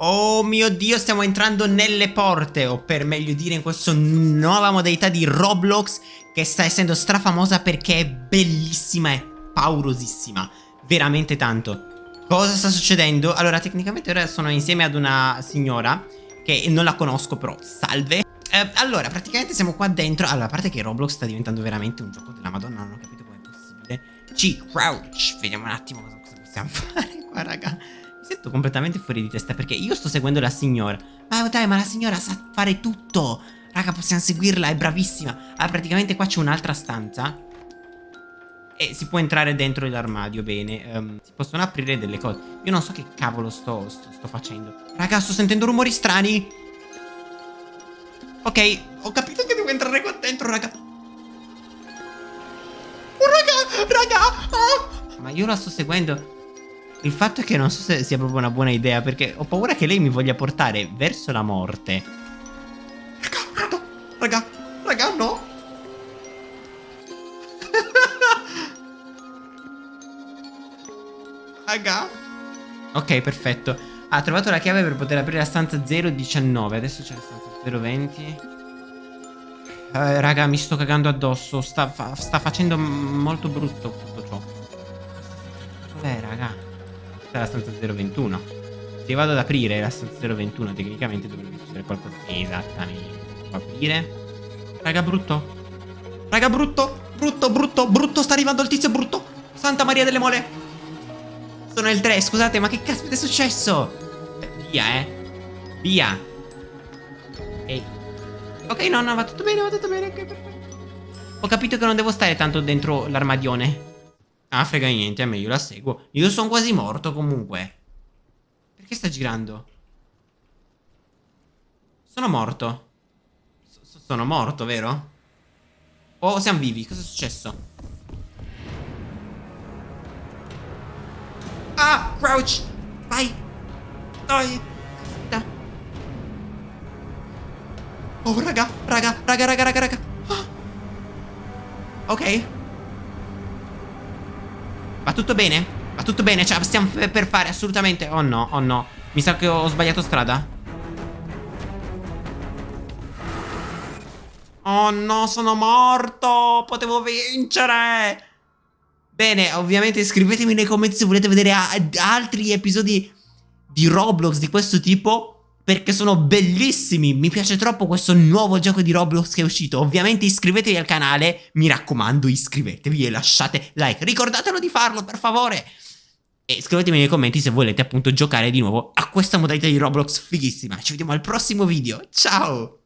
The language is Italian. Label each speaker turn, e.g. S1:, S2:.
S1: Oh mio dio, stiamo entrando nelle porte, o per meglio dire in questa nuova modalità di Roblox che sta essendo strafamosa perché è bellissima e paurosissima. Veramente tanto. Cosa sta succedendo? Allora, tecnicamente ora sono insieme ad una signora che non la conosco però, salve. Eh, allora, praticamente siamo qua dentro. Allora, a parte che Roblox sta diventando veramente un gioco della madonna, non ho capito com'è possibile. C, crouch, vediamo un attimo cosa possiamo fare qua, raga sento completamente fuori di testa perché io sto seguendo la signora. Ma dai, ma la signora sa fare tutto. Raga, possiamo seguirla, è bravissima. Ah, praticamente qua c'è un'altra stanza. E si può entrare dentro l'armadio, bene. Um, si possono aprire delle cose. Io non so che cavolo sto, sto, sto facendo. Raga, sto sentendo rumori strani. Ok, ho capito che devo entrare qua dentro, raga. Oh, raga, raga. Ah. Ma io la sto seguendo. Il fatto è che non so se sia proprio una buona idea perché ho paura che lei mi voglia portare verso la morte. Raga, no, raga, raga, no. raga. Ok, perfetto. Ha trovato la chiave per poter aprire la stanza 019. Adesso c'è la stanza 020. Eh, raga, mi sto cagando addosso. Sta, fa sta facendo molto brutto tutto ciò. Dov'è, raga? Questa è la stanza 021. Se vado ad aprire la stanza 021, tecnicamente dovrebbe succedere qualcosa. Esattamente. Aprire. Raga, brutto. Raga, brutto. Brutto, brutto, brutto. Sta arrivando il tizio brutto. Santa Maria delle Mole. Sono il 3, scusate, ma che caspita è successo? Via, eh. Via. Ok. Ok, no, no, va tutto bene, va tutto bene. Ho capito che non devo stare tanto dentro l'armadione. Ah, frega niente, a me io la seguo. Io sono quasi morto comunque. Perché sta girando? Sono morto. S sono morto, vero? Oh, siamo vivi. Cosa è successo? Ah, crouch. Vai. Dai. Da. Oh, raga, raga, raga, raga, raga, raga. Ah. Ok. Va tutto bene? Va tutto bene? La stiamo per fare assolutamente Oh no, oh no. Mi sa che ho sbagliato strada. Oh no, sono morto. Potevo vincere. Bene, ovviamente iscrivetemi nei commenti se volete vedere altri episodi di Roblox di questo tipo perché sono bellissimi. Mi piace troppo questo nuovo gioco di Roblox che è uscito. Ovviamente iscrivetevi al canale, mi raccomando iscrivetevi e lasciate like. Ricordatelo di farlo, per favore. E scrivetemi nei commenti se volete appunto giocare di nuovo a questa modalità di Roblox fighissima. Ci vediamo al prossimo video. Ciao!